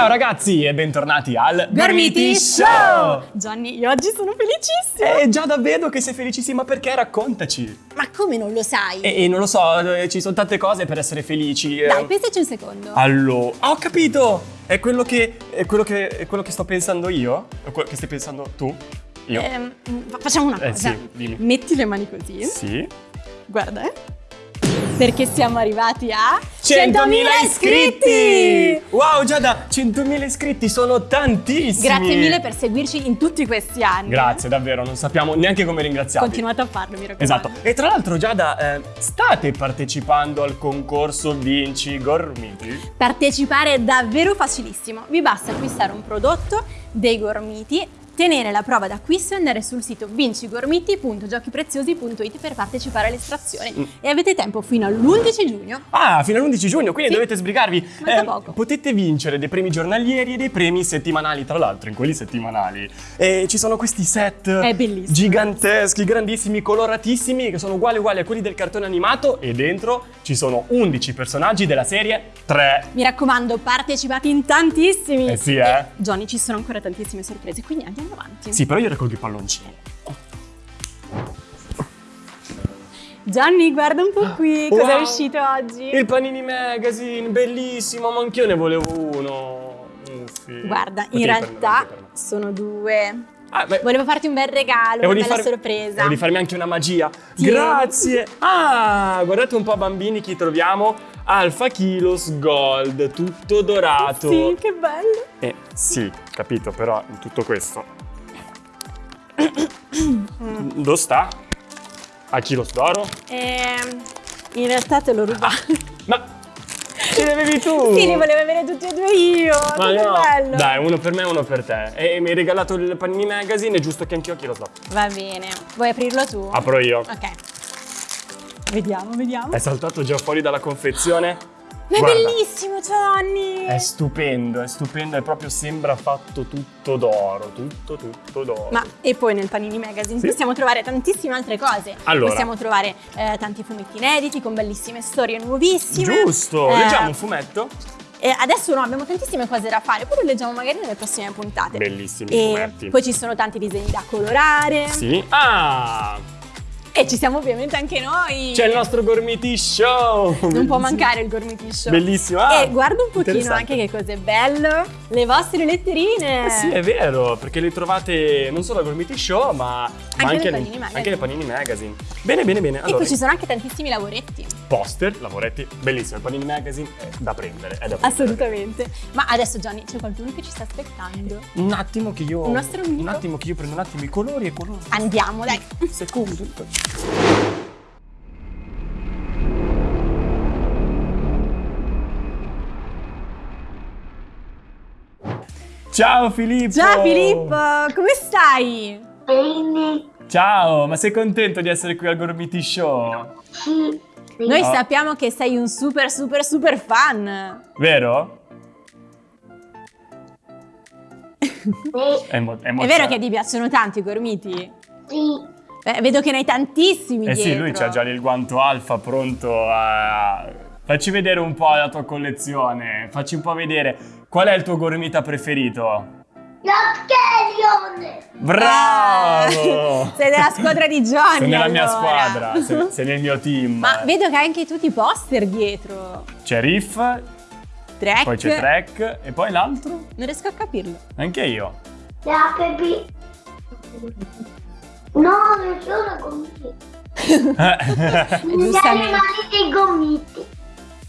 Ciao ragazzi e bentornati al Gormiti Show! Gianni, io oggi sono felicissima! Eh, già da vedo che sei felicissima perché raccontaci! Ma come non lo sai? E, e non lo so, eh, ci sono tante cose per essere felici. eh. Dai, pensaci un secondo. Allora, ah, ho capito! È quello che, è quello che, è quello che sto pensando io? È quello che stai pensando tu? Io? Fa- facciamo una Eh, cosa. sì, dimmi. Metti le mani così. Sì. Guarda, eh. Perché siamo arrivati a 100.000 iscritti! Wow, Giada, 100.000 iscritti sono tantissimi! Grazie mille per seguirci in tutti questi anni. Grazie, davvero, non sappiamo neanche come ringraziarvi. Continuate a farlo, mi raccomando. Esatto. E tra l'altro, Giada, eh, state partecipando al concorso Vinci Gormiti? Partecipare è davvero facilissimo. Vi basta acquistare un prodotto dei Gormiti, tenere la prova d'acquisto e andare sul sito vincigormiti.giochipreziosi.it per partecipare all'estrazione. Mm. E avete tempo fino all'11 giugno. Ah, fino all'11 giugno, quindi Sì. dovete sbrigarvi. Manca poco. Potete vincere dei premi giornalieri e dei premi settimanali, tra l'altro, in quelli settimanali. E ci sono questi set giganteschi, grandissimi, coloratissimi, che sono uguali uguali a quelli del cartone animato e dentro ci sono 11 personaggi della serie 3. Mi raccomando, partecipate in tantissimi. Eh sì, eh. E, Johnny, ci sono ancora tantissime sorprese, quindi andiamo avanti. Sì, però io raccolgo i palloncini. Johnny, guarda un po' qui, cosa è Wow. uscito oggi? Il Panini Magazine, bellissimo, ma anch'io ne volevo uno. Mm, sì. Guarda, Potevi in realtà sono due. Ah, Volevo farti un bel regalo, una bella far- sorpresa. Di farmi anche una magia. Tieni. Grazie. Ah, guardate un po' bambini chi troviamo. Alfa Kilos Gold, tutto dorato. Sì, che bello. Eh, sì, capito, però in tutto questo. Dove sta? A Kilos d'oro? Ehm, in realtà te l'ho rubato. Ma ce ne avevi tu? sì, li volevo avere tutti e due io. Ma no. bello. Dai, uno per me e uno per te. E mi hai regalato il Panini Magazine, è giusto che anch'io a Kilos d'oro. Va bene. Vuoi aprirlo tu? Apro io. Ok. Vediamo, vediamo. È saltato già fuori dalla confezione? Ma è Guarda. bellissimo, Johnny. È stupendo, è stupendo, è proprio sembra fatto tutto d'oro, tutto tutto d'oro. Ma e poi nel Panini Magazine Sì. possiamo trovare tantissime altre cose. Allora. Possiamo trovare eh, tanti fumetti inediti con bellissime storie nuovissime. Giusto, Eh, leggiamo un fumetto? E adesso no, abbiamo tantissime cose da fare, poi lo leggiamo magari nelle prossime puntate. Bellissimi E fumetti. poi ci sono tanti disegni da colorare. Sì. Ah! E ci siamo ovviamente anche noi. C'è il nostro Gormiti Show! Non può Bellissimo. mancare il Gormiti Show. Bellissimo. Ah, e guarda un pochino anche che cos'è bello. Le vostre letterine. Eh sì, è vero, perché le trovate non solo al Gormiti Show, ma ma nel anche, Panini nel, Magazine. anche nel Panini Magazine. Bene, bene, bene. E Allora, poi ci sono anche tantissimi lavoretti. Poster, lavoretti, bellissimo. Il Panini Magazine è da prendere, è da prendere. Assolutamente. Ma adesso Gianni, c'è qualcuno che ci sta aspettando. Un attimo che io. Un nostro amico? Un attimo che io prendo un attimo i colori e colori. Andiamo, dai. Secondo. Ciao Filippo! Ciao Filippo, come stai? Bene, Ciao, ma sei contento di essere qui al Gormiti Show? sì. Noi Oh. sappiamo che sei un super super super fan. Vero? Beh, È, mo- È vero che ti piacciono tanto i gormiti? sì. Eh, vedo che ne hai tantissimi Eh sì, dietro. lui c'ha già il guanto alfa pronto a... Facci vedere un po' la tua collezione, facci un po' vedere qual è il tuo gormita preferito. L'Archelion! Bravo! Ah, sei della squadra di Johnny Sei nella mia allora. squadra, sei, sei nel mio team. Ma vedo che hai anche tutti i poster dietro. C'è Riff, Trek. poi c'è Trek e poi l'altro? Non riesco a capirlo. Anche io. La Pepi. No, non sono gommiti. Gli Giustamente. animali dei gommiti.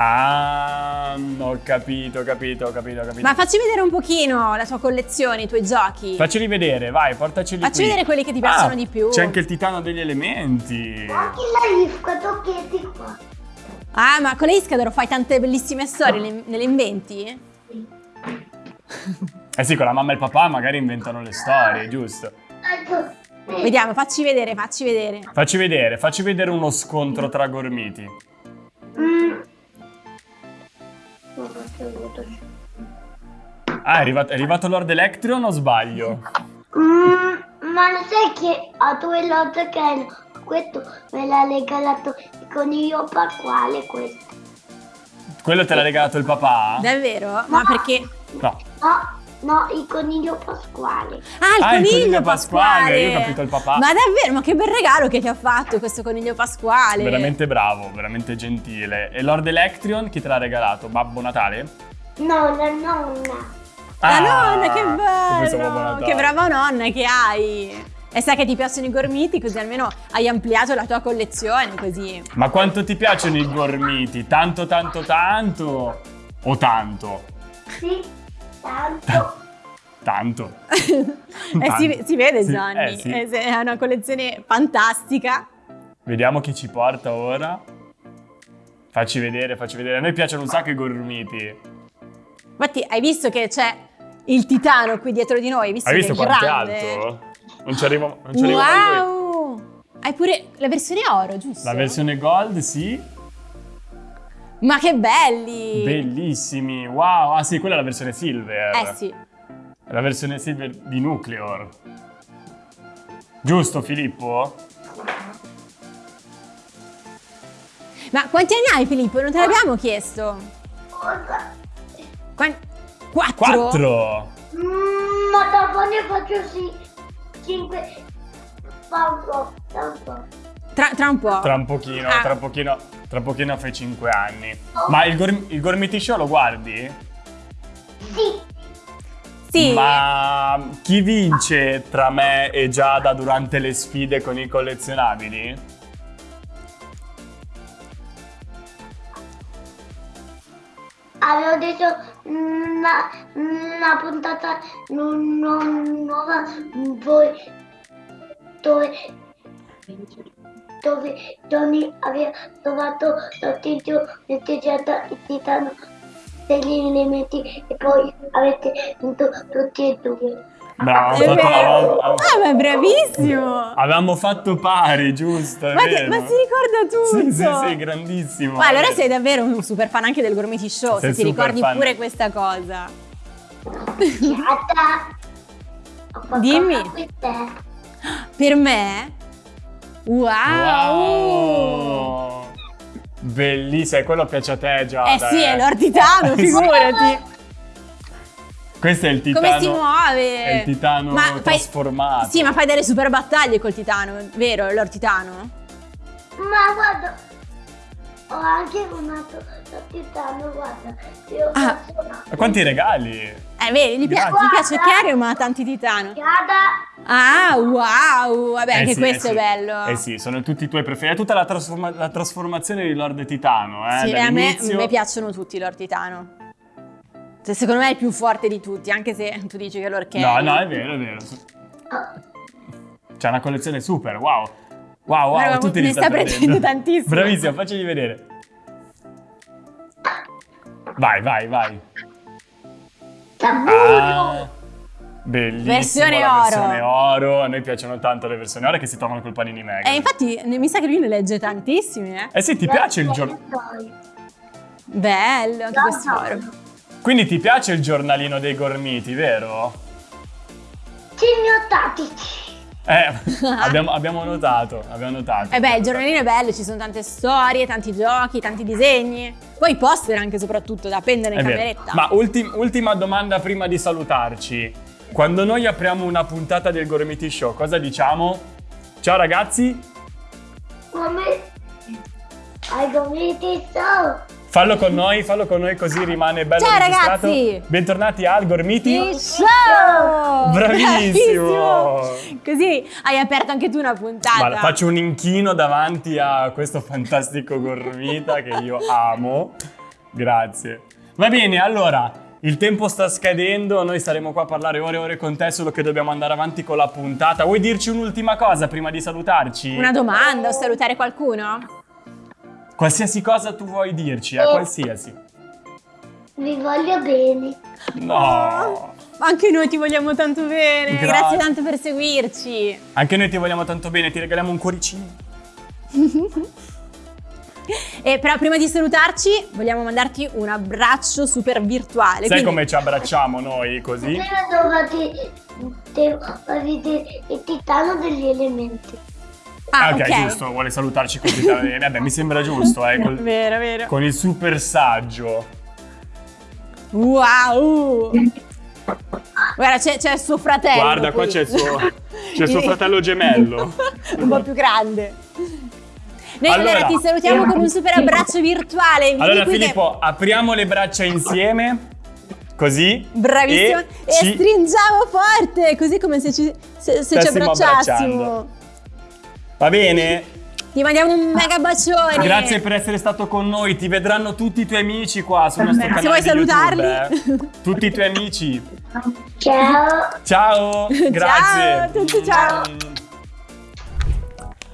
Ah, ho capito, ho capito, ho capito, ho capito. Ma facci vedere un pochino la tua collezione, i tuoi giochi. Facceli vedere, vai, portaceli Facci qui. vedere quelli che ti piacciono Ah, di più. C'è anche il titano degli elementi. Anche la Rifka, tocchetti qua. Ah, ma con le Iscador fai tante bellissime storie, le, ne le inventi? Eh sì, con la mamma e il papà magari inventano le storie, giusto? Vediamo, facci vedere, facci vedere. Facci vedere, facci vedere uno scontro tra gormiti. Ah, è arrivato, è arrivato Lord Electrion o sbaglio? Mm, ma lo sai che a due lotte che hanno questo me l'ha regalato il coniglio pasquale questo. Quello te l'ha regalato il papà? Davvero? Ma perché No. No, no, il coniglio pasquale. Ah, il Ah, il coniglio, coniglio pasquale, pasquale. io ho capito il papà. Ma davvero, ma che bel regalo che ti ha fatto questo coniglio pasquale. Veramente bravo, veramente gentile. E Lord Electrion chi te l'ha regalato? Babbo Natale? No, la nonna. La Ah, nonna, che bello! Che brava nonna che hai! E sai che ti piacciono i gormiti, così almeno hai ampliato la tua collezione, così. Ma quanto ti piacciono i gormiti? Tanto, tanto, tanto? O tanto? Sì, tanto. Tanto. Eh, si, si vede Sì, Gianni, eh, sì. Eh, è una collezione fantastica. Vediamo chi ci porta ora. Facci vedere, facci vedere. A noi piacciono un sacco i gormiti. Infatti hai visto che c'è il titano qui dietro di noi, hai visto Hai visto è quanto è alto? Non ci arrivo, non ci arrivo. Wow! Hai pure la versione oro, giusto? La versione gold, sì. Ma che belli! Bellissimi. Wow. Ah sì, quella è la versione silver. Eh sì. È la versione silver di Nucleor. Giusto, Filippo? Ma quanti anni hai Filippo? Non te l'abbiamo chiesto. Quan- Quattro? Quattro. Mm, ma dopo ne faccio sì. Cinque. Un po'. Tra, tra un po'. Tra un pochino, Ah. tra un pochino, tra un pochino fai cinque anni. Ma il, Gorm- il Gormiti Show lo guardi? Sì. Sì. Ma chi vince tra me e Giada durante le sfide con i collezionabili? Avevo detto una, una puntata nu- nu- nuova dove, dove, dove Johnny aveva trovato lo tizio festeggiata il titano degli elementi e poi avete vinto tutti e due. Bravo, Ah, ma è bravissimo! avevamo fatto pari, giusto? Ma, che- vero. ma si ricorda tutto! Sì, sì, sì, grandissimo. Ma allora sei davvero un super fan anche del Gormiti Show, Sei se ti ricordi fan. pure questa cosa. Qualcosa Dimmi. Per me? Wow! Wow! Bellissimo, e quello piace a te, Giada. Eh sì, è Lord Titano, Eh sì. figurati! Questo è il titano. Come si muove? È il titano Ma fai- trasformato. Sì, ma fai delle super battaglie col Titano, vero, Lord Titano? Ma guarda, ho anche un altro titano, guarda. Io Ah. Ma quanti regali? Eh, vedi, gli, pia- Grazie. gli piace Cario, ma ha tanti Titano. Giada. Ah, wow! Vabbè, Eh anche sì, questo eh è sì. bello. Eh sì, sono tutti i tuoi preferiti. È tutta la, trasforma- la trasformazione di Lord Titano, eh? Sì, a me, a me piacciono tutti Lord Titano. Cioè, secondo me è il più forte di tutti, anche se tu dici che Lord No, no, è vero, è vero. C'è una collezione super, wow. Wow, wow, Guarda, tutti ne li sta prendendo tantissimo. Bravissimo, facci vedere. Vai, vai, vai. Ah, bellissimo. Versione oro. versione oro. A noi piacciono tanto le versioni oro che si trovano col panini mega. E infatti ne- mi sa che lui ne legge tantissimi, eh. Eh sì, ti piace il giornale. Bello, anche questo oro. Quindi ti piace il giornalino dei gormiti, vero? Signo tattici. Eh, abbiamo, abbiamo notato, abbiamo notato. Eh beh, il giornalino è bello, ci sono tante storie, tanti giochi, tanti disegni. Poi i poster anche soprattutto da appendere in È vero. cameretta. Ma ultim- ultima domanda prima di salutarci. Quando noi apriamo una puntata del Gormiti Show, cosa diciamo? Ciao ragazzi, Come ai gomiti so. Fallo con noi, fallo con noi così rimane bello Ciao, registrato. ragazzi! Bentornati al Gormiti. Il show! Bravissimo! Bravissimo! Così hai aperto anche tu una puntata. Guarda, faccio un inchino davanti a questo fantastico gormita che io amo. Grazie. Va bene, allora, il tempo sta scadendo, noi staremo qua a parlare ore e ore con te, solo che dobbiamo andare avanti con la puntata. Vuoi dirci un'ultima cosa prima di salutarci? Una domanda o salutare qualcuno? Qualsiasi cosa tu vuoi dirci, eh, qualsiasi. Vi voglio bene. No. Anche noi ti vogliamo tanto bene. Grazie. Grazie tanto per seguirci. Anche noi ti vogliamo tanto bene, ti regaliamo un cuoricino. E però prima di salutarci vogliamo mandarti un abbraccio super virtuale. Sai quindi- come ci abbracciamo noi così? Prima vedere il titano degli elementi. Ah, ok, ok. giusto, vuole salutarci così. Vabbè, mi sembra giusto, eh, col- Vero, vero. con il super saggio. Wow! Guarda, c'è, il suo fratello. Guarda, qua qui. c'è il suo, c'è il suo fratello gemello. un po' più grande. Noi allora, Allora- ti salutiamo con un super abbraccio virtuale. Vieni Allora qui che- Filippo, apriamo le braccia insieme, così. Bravissimo. E, E, ci- stringiamo forte, così come se ci, se- se ci abbracciassimo. abbracciando. Va bene? Ti mandiamo un mega bacione. Grazie per essere stato con noi, ti vedranno tutti i tuoi amici qua sul nostro Se canale vuoi di salutarli. YouTube, eh. Tutti i tuoi amici. Ciao. Ciao, grazie. Ciao a tutti, ciao.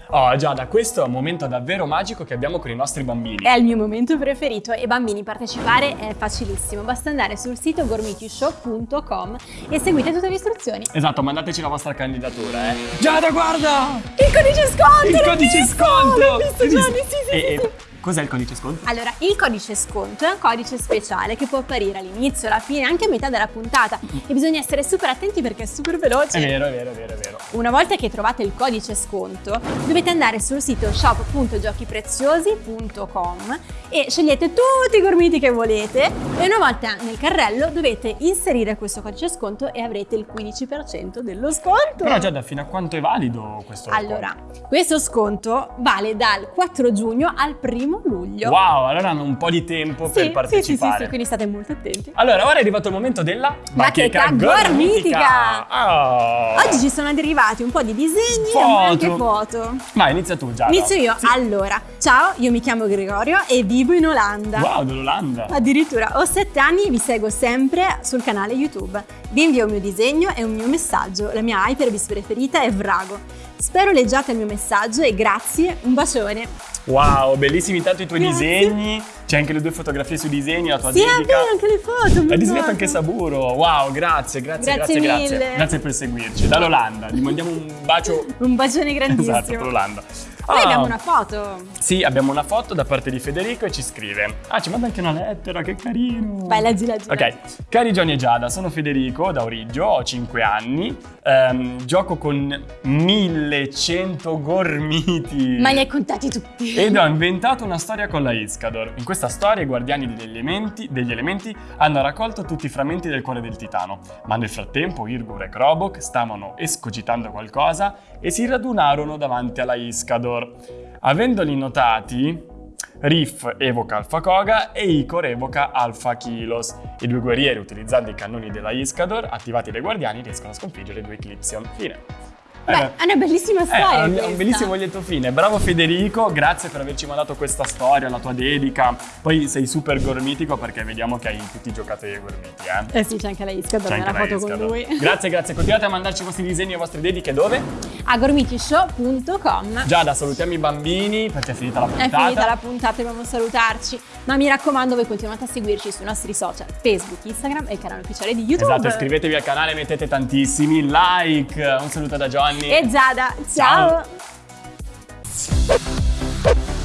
Oh Giada, questo è un momento davvero magico che abbiamo con i nostri bambini. È il mio momento preferito e bambini partecipare è facilissimo, basta andare sul sito gormitishow.com e seguite tutte le istruzioni. Esatto, mandateci la vostra candidatura, eh. Giada, guarda! Il codice sconto! Il codice visto, sconto! L'ho visto Gianni, visto? sì, sì, E- sì, sì. Cos'è il codice sconto? Allora, il codice sconto è un codice speciale che può apparire all'inizio, alla fine, anche a metà della puntata e bisogna essere super attenti perché è super veloce. È vero, è vero, è vero, è vero. Una volta che trovate il codice sconto, dovete andare sul sito shop.giochipreziosi.com e scegliete tutti i gormiti che volete e una volta nel carrello dovete inserire questo codice sconto e avrete il 15% dello sconto. Però Giada, fino a quanto è valido questo Allora, questo sconto vale dal 4 giugno al 1 luglio. Wow, allora hanno un po' di tempo Sì, per sì, sì, partecipare. sì, sì, quindi state molto attenti. Allora, ora è arrivato il momento della Bacheca gormitica. Oh. Oggi ci sono arrivati un po' di disegni Foto. e anche foto. Vai, inizia tu Giada. Inizio io. Sì. Allora, ciao, io mi chiamo Gregorio e vivo in Olanda. Wow, dell'Olanda. Addirittura ho sette anni e vi seguo sempre sul canale YouTube. Vi invio un mio disegno e un mio messaggio. La mia hyperbis preferita è Vrago. Spero leggiate il mio messaggio e grazie, un bacione. Wow, bellissimi tanto i tuoi Grazie. disegni. C'è anche le due fotografie sui disegni, la tua Sì, dedica. vero, anche le foto. Hai disegnato anche Saburo. Wow, grazie, grazie, Grazie grazie, grazie. Grazie per seguirci. Dall'Olanda. Gli mandiamo un bacio. Un bacione grandissimo. Esatto, per l'Olanda. Noi Ah, abbiamo una foto. Sì, abbiamo una foto da parte di Federico e ci scrive. Ah, ci manda anche una lettera, che carino. Vai, leggi, leggi. leggi. Ok, cari Johnny e Giada, sono Federico da Origgio, ho 5 anni, ehm, gioco con 1100 gormiti. Ma li hai contati tutti. Ed ho inventato una storia con la Iscador. In questa storia i guardiani degli elementi, degli elementi hanno raccolto tutti i frammenti del cuore del titano, ma nel frattempo Irgur e Krobok stavano escogitando qualcosa e si radunarono davanti alla Iscador. Avendoli notati, Riff evoca Alpha Koga e Icor evoca Alpha Kilos. I due guerrieri, utilizzando i cannoni della Iscador, attivati dai guardiani, riescono a sconfiggere i due Eclipsion. Fine. Beh, è una bellissima Eh, storia. ha un, un bellissimo lieto fine. Bravo Federico, grazie per averci mandato questa storia, la tua dedica. Poi sei super gormitico perché vediamo che hai tutti giocato ai gormiti, eh. Eh sì, c'è anche la Isca, C'è anche la foto con lui. Grazie, grazie. Continuate a mandarci i vostri disegni e le vostre dediche dove? A gormitishow.com. Giada, salutiamo i bambini perché è finita la È puntata. finita la puntata, dobbiamo salutarci. Ma mi raccomando, voi continuate a seguirci sui nostri social, Facebook, Instagram e il canale ufficiale di YouTube. Esatto, iscrivetevi al canale, mettete tantissimi like. Un saluto da Johnny. Giovanni. E Giada. Ciao. Ciao.